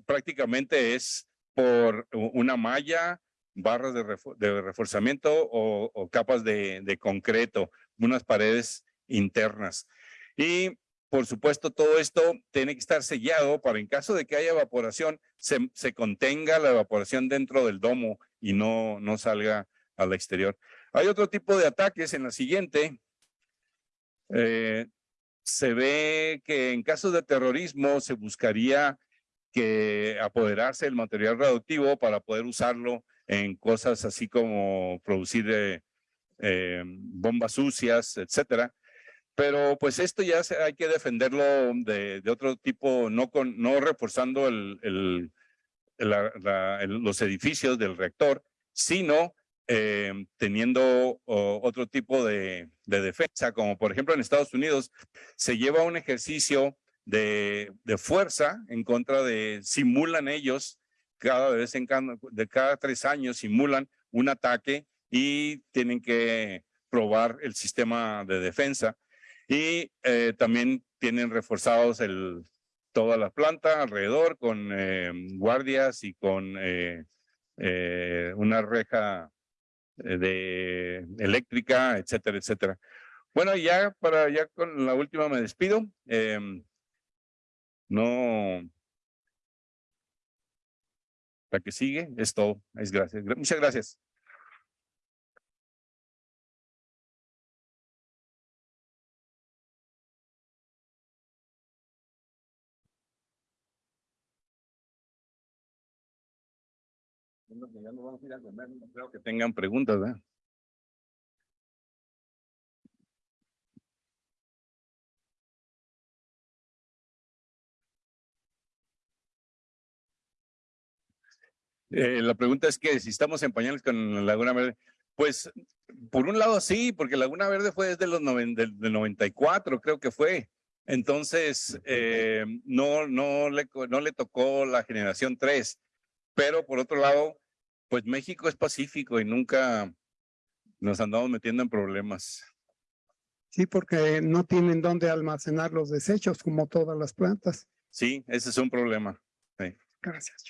Prácticamente es por una malla, barras de, reforzamiento o, capas de, concreto, unas paredes internas. Y por supuesto, todo esto tiene que estar sellado para en caso de que haya evaporación, se, contenga la evaporación dentro del domo y no, no salga al exterior. Hay otro tipo de ataques en la siguiente. Eh, se ve que en caso de terrorismo se buscaría que apoderarse del material radioactivo para poder usarlo en cosas así como producir eh, bombas sucias, etcétera. Pero pues esto ya hay que defenderlo de, otro tipo, no, con, no reforzando los edificios del reactor, sino eh, teniendo otro tipo de, de defensa, como por ejemplo en Estados Unidos se lleva un ejercicio de, de fuerza en contra de, simulan ellos cada vez en de cada tres años simulan un ataque y tienen que probar el sistema de defensa y eh, también tienen reforzados el, toda la planta alrededor con eh, guardias y con eh, una reja de eléctrica, etcétera, etcétera. Bueno, ya para ya con la última me despido. No. La que sigue es todo. Es gracias. Muchas gracias. Ya no vamos a ir a comer, no creo que tengan preguntas, ¿verdad? Eh, la pregunta es que si estamos en pañales con Laguna Verde, pues por un lado sí, porque Laguna Verde fue desde los del, 94, creo que fue. Entonces, eh, no, no, le, no le tocó la generación 3, pero por otro lado, pues México es pacífico y nunca nos andamos metiendo en problemas. Sí, porque no tienen dónde almacenar los desechos como todas las plantas. Sí, ese es un problema. Gracias.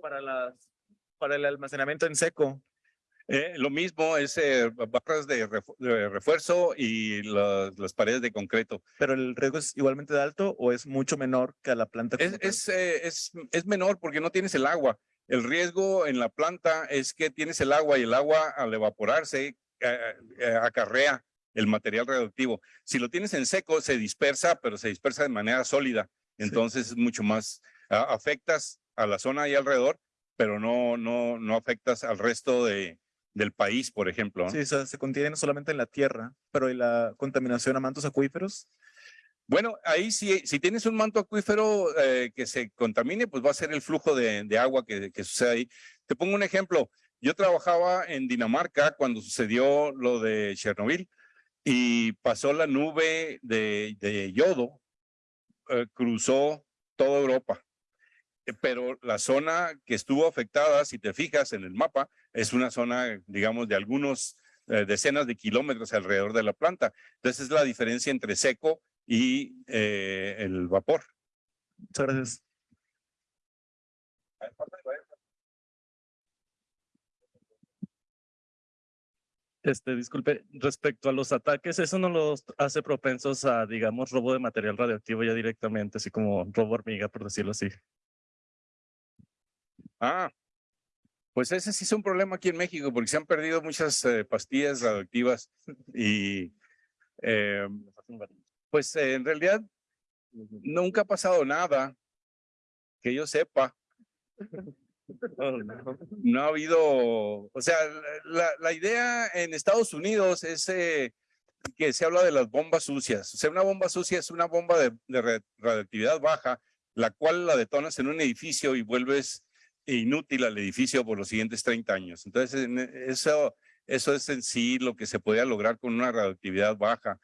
Para las para el almacenamiento en seco. Eh, lo mismo es eh, barras de, refuerzo y las paredes de concreto. ¿Pero el riesgo es igualmente de alto o es mucho menor que a la planta? Es, es, eh, es, es, menor porque no tienes el agua. El riesgo en la planta es que tienes el agua y el agua al evaporarse acarrea el material radioactivo. Si lo tienes en seco se dispersa, pero se dispersa de manera sólida. Entonces es mucho más, afectas a la zona ahí alrededor, pero no, no, no afectas al resto de, del país, por ejemplo. Sí, se contiene solamente en la tierra, pero ¿y la contaminación a mantos acuíferos? Bueno, ahí si, si tienes un manto acuífero eh, que se contamine, pues va a ser el flujo de, de agua que, que, sucede ahí. Te pongo un ejemplo. Yo trabajaba en Dinamarca cuando sucedió lo de Chernobyl y pasó la nube de, de yodo, eh, cruzó toda Europa. Eh, pero la zona que estuvo afectada, si te fijas en el mapa, es una zona, digamos, de algunos eh, decenas de kilómetros alrededor de la planta. Entonces es la diferencia entre seco y eh, el vapor. Muchas gracias. Este, disculpe, respecto a los ataques, eso no los hace propensos a, digamos, robo de material radioactivo ya directamente, así como robo hormiga, por decirlo así. Ah, pues ese sí es un problema aquí en México porque se han perdido muchas eh, pastillas radioactivas y eh, pues eh, en realidad nunca ha pasado nada que yo sepa. No ha habido, o sea, la, idea en Estados Unidos es que se habla de las bombas sucias. O sea, una bomba sucia es una bomba de, de radioactividad baja, la cual la detonas en un edificio y vuelves inútil al edificio por los siguientes 30 años. Entonces, eso, eso es en sí lo que se podía lograr con una radioactividad baja.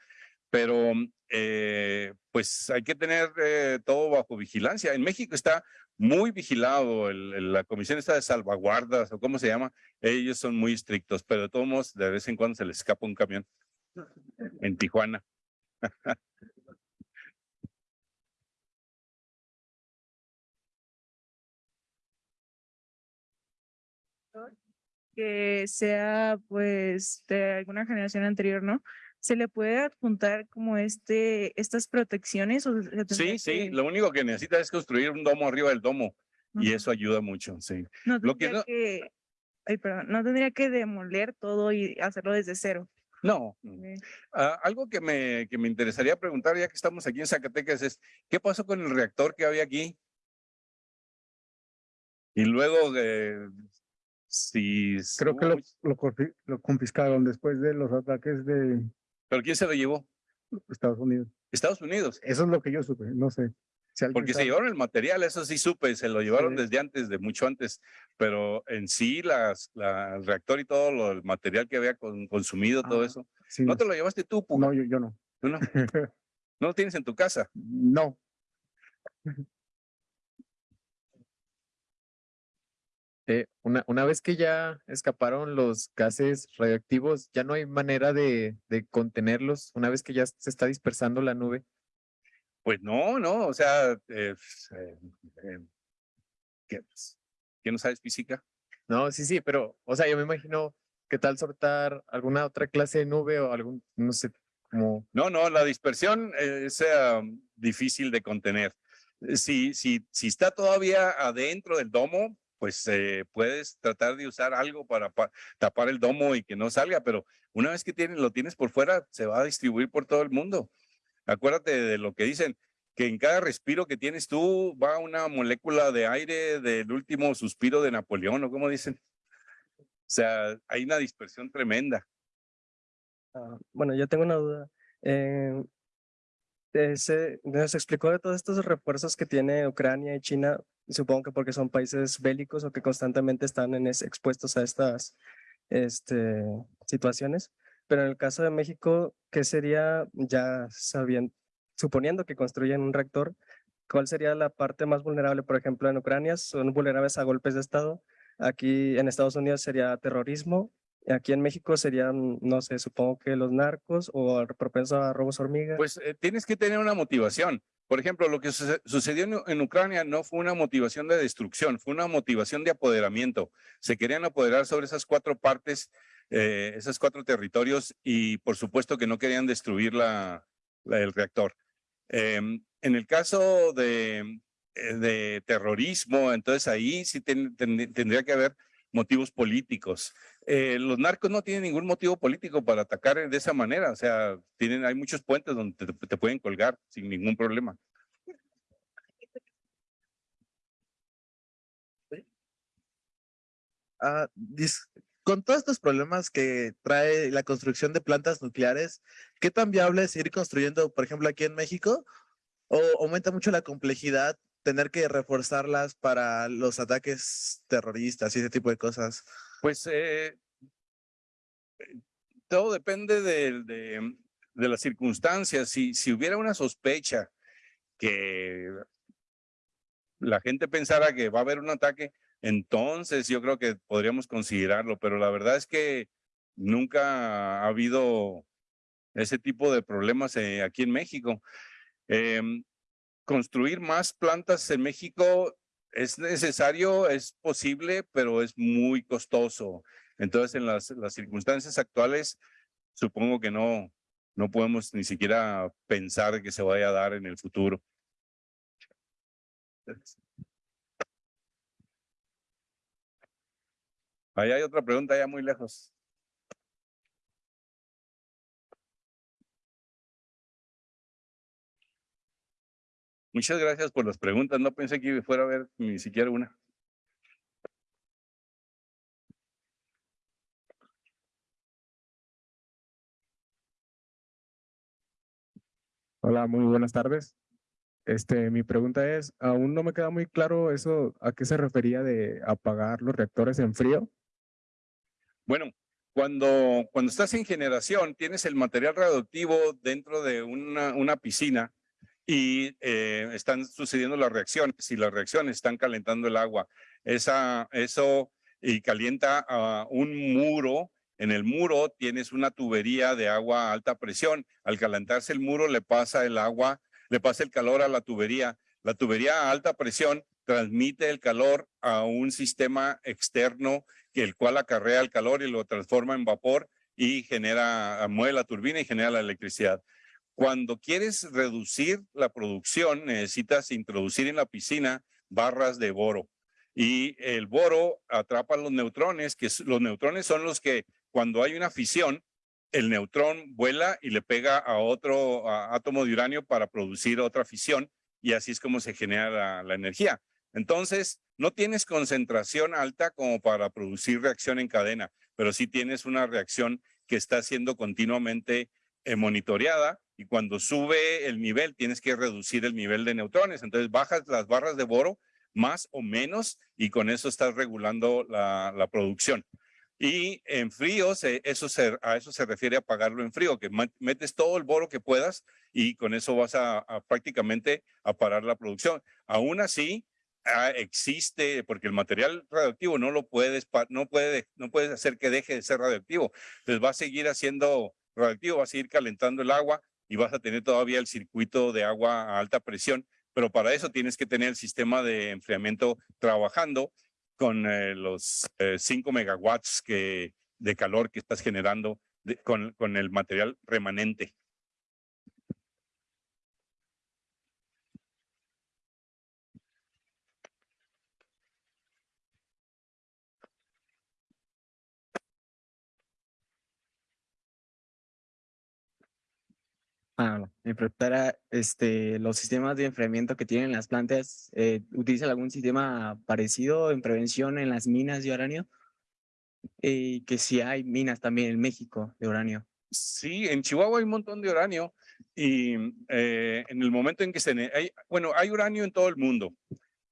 Pero eh, pues hay que tener eh, todo bajo vigilancia. En México está muy vigilado, la comisión está de salvaguardas o cómo se llama, ellos son muy estrictos, pero de todos modos de vez en cuando se les escapa un camión en Tijuana. que sea pues de alguna generación anterior, ¿no? ¿Se le puede adjuntar como este, estas protecciones? O sí, sí, lo único que necesita es construir un domo arriba del domo y eso ayuda mucho, sí. No lo que, que... Ay, perdón, no tendría que demoler todo y hacerlo desde cero. No. Ah, algo que me, que me interesaría preguntar ya que estamos aquí en Zacatecas es, ¿qué pasó con el reactor que había aquí? Y luego eh, Sí, Creo que lo, lo, confiscaron después de los ataques de... ¿Pero quién se lo llevó? Estados Unidos. Estados Unidos. Eso es lo que yo supe, no sé. Si Porque se llevaron el material, eso sí supe, se lo llevaron Sí. desde antes, de mucho antes, pero en sí las, la, el reactor y todo lo, el material que había con- consumido, todo Ah, eso, Sí, ¿no te lo llevaste tú, Puga? no, yo, yo no. ¿Tú no? ¿No lo tienes en tu casa? No. Eh, una, una vez que ya escaparon los gases radioactivos, ya no hay manera de, de contenerlos. Una vez que ya se está dispersando la nube. Pues no, no, o sea, eh, pues, eh, eh, ¿qué, ¿qué no sabes física? No, sí, sí, pero, o sea, yo me imagino qué tal soltar alguna otra clase de nube o algún, no sé, como, No, no, la dispersión eh, es eh, difícil de contener. Si, si, si está todavía adentro del domo, pues eh, puedes tratar de usar algo para pa- tapar el domo y que no salga, pero una vez que tienes, lo tienes por fuera, se va a distribuir por todo el mundo. Acuérdate de lo que dicen, que en cada respiro que tienes tú va una molécula de aire del último suspiro de Napoleón, ¿o cómo dicen? O sea, hay una dispersión tremenda. Ah, bueno, yo tengo una duda. Eh, se- nos explicó de todos estos refuerzos que tiene Ucrania y China, supongo que porque son países bélicos o que constantemente están expuestos a estas este, situaciones. Pero en el caso de México, ¿qué sería, ya sabiendo, suponiendo que construyen un reactor, cuál sería la parte más vulnerable? Por ejemplo, en Ucrania son vulnerables a golpes de Estado. Aquí en Estados Unidos sería terrorismo Aquí en México serían, no sé, supongo que los narcos o al propenso a robos hormiga. Pues eh, tienes que tener una motivación. Por ejemplo, lo que suce- sucedió en, Ucrania no fue una motivación de destrucción, fue una motivación de apoderamiento. Se querían apoderar sobre esas cuatro partes, eh, esos cuatro territorios y por supuesto que no querían destruir el reactor. Em, en el caso de, eh, de terrorismo, entonces ahí sí ten- ten- tendría que haber motivos políticos. Eh, los narcos no tienen ningún motivo político para atacar de esa manera, o sea, tienen, hay muchos puentes donde te, te pueden colgar sin ningún problema. Dis- con todos estos problemas que trae la construcción de plantas nucleares, ¿qué tan viable es ir construyendo, por ejemplo, aquí en México? ¿O aumenta mucho la complejidad tener que reforzarlas para los ataques terroristas y ese tipo de cosas? Pues eh, eh, todo depende de, de, de las circunstancias. Si, si hubiera una sospecha que la gente pensara que va a haber un ataque, entonces yo creo que podríamos considerarlo, pero la verdad es que nunca ha habido ese tipo de problemas eh, aquí en México. Em, construir más plantas en México es necesario, es posible, pero es muy costoso. Entonces, en las, circunstancias actuales, supongo que no, no podemos ni siquiera pensar que se vaya a dar en el futuro. Ahí hay otra pregunta ya muy lejos. Muchas gracias por las preguntas. No pensé que fuera a haber ni siquiera una. Hola, muy buenas tardes. Este, mi pregunta es, aún no me queda muy claro eso, ¿a qué se refería de apagar los reactores en frío? Bueno, cuando, cuando estás en generación, tienes el material radioactivo dentro de una, una piscina y eh, están sucediendo las reacciones y las reacciones están calentando el agua. Esa, eso y calienta a un muro. En el muro tienes una tubería de agua a alta presión. Al calentarse el muro le pasa el agua, le pasa el calor a la tubería. La tubería a alta presión transmite el calor a un sistema externo que el cual acarrea el calor y lo transforma en vapor y genera, mueve la turbina y genera la electricidad. Cuando quieres reducir la producción, necesitas introducir en la piscina barras de boro. Y el boro atrapa los neutrones, que los neutrones son los que cuando hay una fisión, el neutrón vuela y le pega a otro átomo de uranio para producir otra fisión y así es como se genera la, la energía. Entonces, no tienes concentración alta como para producir reacción en cadena, pero sí tienes una reacción que está siendo continuamente eh, monitoreada y cuando sube el nivel tienes que reducir el nivel de neutrones. Entonces bajas las barras de boro más o menos y con eso estás regulando la, producción. Y en frío, eso se, a eso se refiere apagarlo en frío, que metes todo el boro que puedas y con eso vas a prácticamente a parar la producción. Aún así, ah, existe, porque el material radioactivo no lo puedes, no, puede, no puedes hacer que deje de ser radioactivo. Entonces va a seguir haciendo radioactivo, va a seguir calentando el agua y vas a tener todavía el circuito de agua a alta presión, pero para eso tienes que tener el sistema de enfriamiento trabajando con eh, los 5 eh, megawatts de calor que estás generando con, con el material remanente. Ah, mi pregunta este, los sistemas de enfriamiento que tienen las plantas, eh, ¿utilizan algún sistema parecido en prevención en las minas de uranio? Y que si hay minas también en México de uranio. Sí, en Chihuahua hay un montón de uranio y eh, en el momento en que se... Hay, bueno, hay uranio en todo el mundo.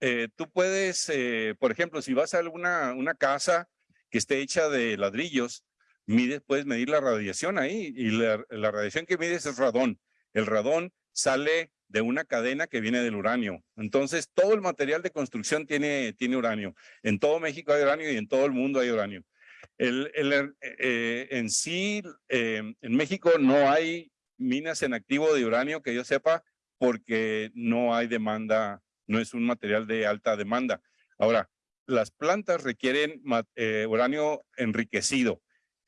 Eh, tú puedes, eh, por ejemplo, si vas a alguna una casa que esté hecha de ladrillos, mides, puedes medir la radiación ahí y la, radiación que mides es radón. El radón sale de una cadena que viene del uranio. Entonces, todo el material de construcción tiene, tiene uranio. En todo México hay uranio y en todo el mundo hay uranio. El, el, eh, en sí, eh, en México no hay minas en activo de uranio que yo sepa porque no hay demanda, no es un material de alta demanda. Ahora, las plantas requieren eh, uranio enriquecido.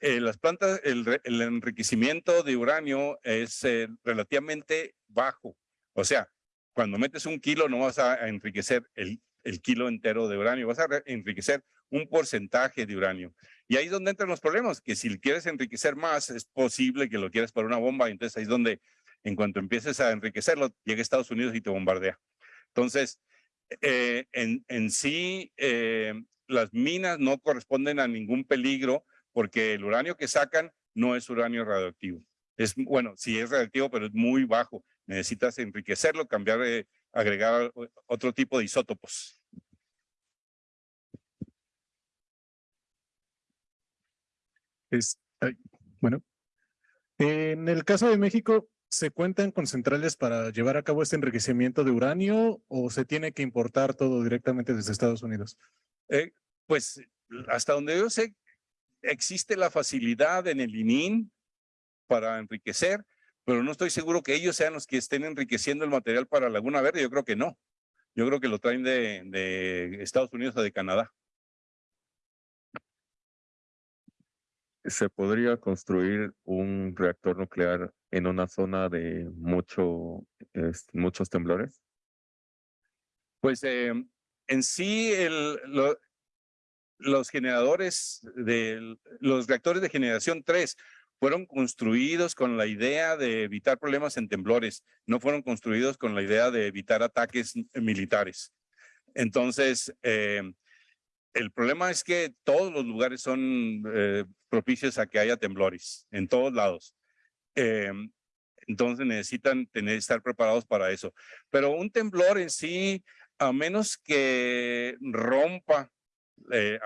Eh, las plantas, el, enriquecimiento de uranio es eh, relativamente bajo. O sea, cuando metes un kilo no vas a enriquecer el, el kilo entero de uranio, vas a enriquecer un porcentaje de uranio. Y ahí es donde entran los problemas, que si quieres enriquecer más, es posible que lo quieras para una bomba, y entonces ahí es donde, en cuanto empieces a enriquecerlo, llega Estados Unidos y te bombardea. Entonces, eh, en, en sí, las minas no corresponden a ningún peligro, porque el uranio que sacan no es uranio radioactivo. Es, bueno, sí es radioactivo, pero es muy bajo. Necesitas enriquecerlo, cambiar, eh, agregar otro tipo de isótopos. Es, bueno, en el caso de México, ¿se cuentan con centrales para llevar a cabo este enriquecimiento de uranio o se tiene que importar todo directamente desde Estados Unidos? Eh, pues hasta donde yo sé, existe la facilidad en el ININ para enriquecer, pero no estoy seguro que ellos sean los que estén enriqueciendo el material para Laguna Verde. Yo creo que no. Yo creo que lo traen de, de Estados Unidos o de Canadá. ¿Se podría construir un reactor nuclear en una zona de mucho, muchos temblores? Pues eh, en sí el, lo, los generadores de los reactores de generación 3 fueron construidos con la idea de evitar problemas en temblores, no fueron construidos con la idea de evitar ataques militares. Entonces, eh, el problema es que todos los lugares son eh, propicios a que haya temblores, en todos lados. Eh, entonces necesitan tener, estar preparados para eso. Pero un temblor en sí, a menos que rompa eh,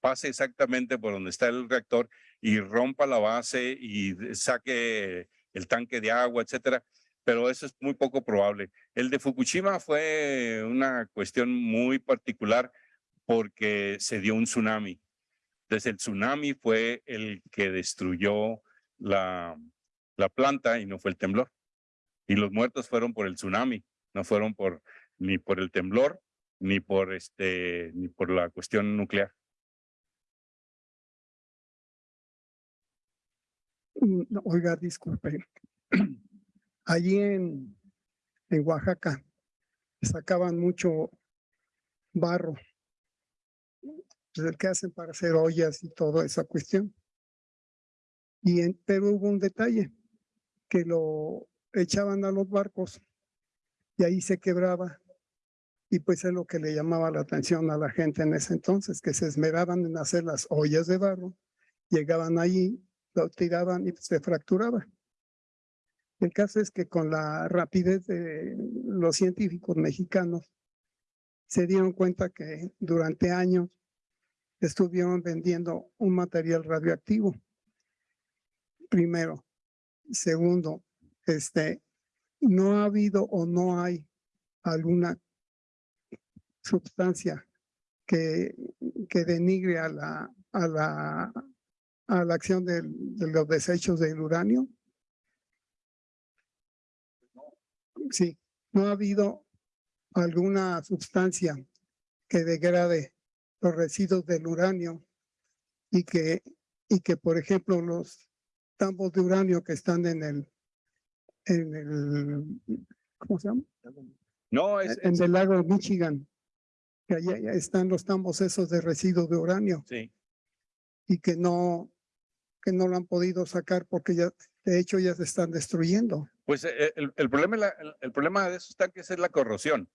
pase exactamente por donde está el reactor y rompa la base y saque el tanque de agua, etcétera. Pero eso es muy poco probable. El de Fukushima fue una cuestión muy particular porque se dio un tsunami. Desde el tsunami fue el que destruyó la, la planta y no fue el temblor. Y los muertos fueron por el tsunami, no fueron por ni por el temblor ni por este ni por la cuestión nuclear. Mm, oiga, disculpe. Allí en, en Oaxaca sacaban mucho barro, pues, que hacen para hacer ollas y toda esa cuestión. Y en, pero hubo un detalle, que lo echaban a los barcos y ahí se quebraba y pues es lo que le llamaba la atención a la gente en ese entonces, que se esmeraban en hacer las ollas de barro, llegaban allí, lo tiraban y se fracturaba. El caso es que con la rapidez de los científicos mexicanos se dieron cuenta que durante años estuvieron vendiendo un material radioactivo. Primero. Segundo, este, no ha habido o no hay alguna sustancia que, que denigre a la, a la, a la acción de los desechos del uranio. Sí, no ha habido alguna sustancia que degrade los residuos del uranio y que, y que, por ejemplo, los tambos de uranio que están en el, en el, ¿cómo se llama? No, es, En es- el lago Michigan, que allá están los tambos esos de residuos de uranio sí. y que no, que no lo han podido sacar porque ya, de hecho, ya se están destruyendo. Pues eh, el, el problema, la- el, el problema de esos tanques es la corrosión.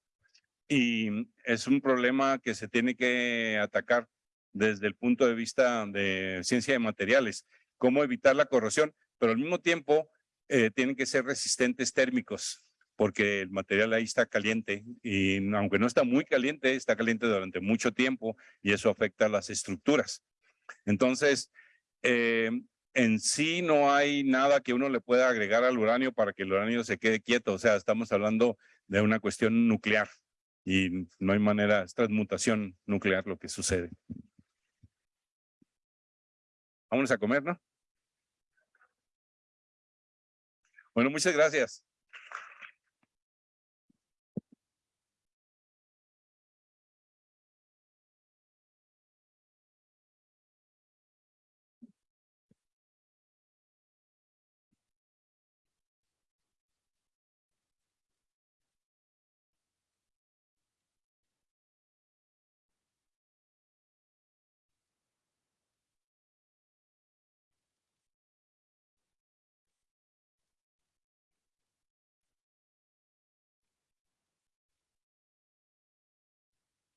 Y es un problema que se tiene que atacar desde el punto de vista de ciencia de materiales, cómo evitar la corrosión, pero al mismo tiempo eh, tienen que ser resistentes térmicos, porque el material ahí está caliente y aunque no está muy caliente, está caliente durante mucho tiempo y eso afecta a las estructuras. Entonces, eh, en sí no hay nada que uno le pueda agregar al uranio para que el uranio se quede quieto. O sea, estamos hablando de una cuestión nuclear y no hay manera, es transmutación nuclear lo que sucede. Vámonos a comer, ¿no? Bueno, muchas gracias.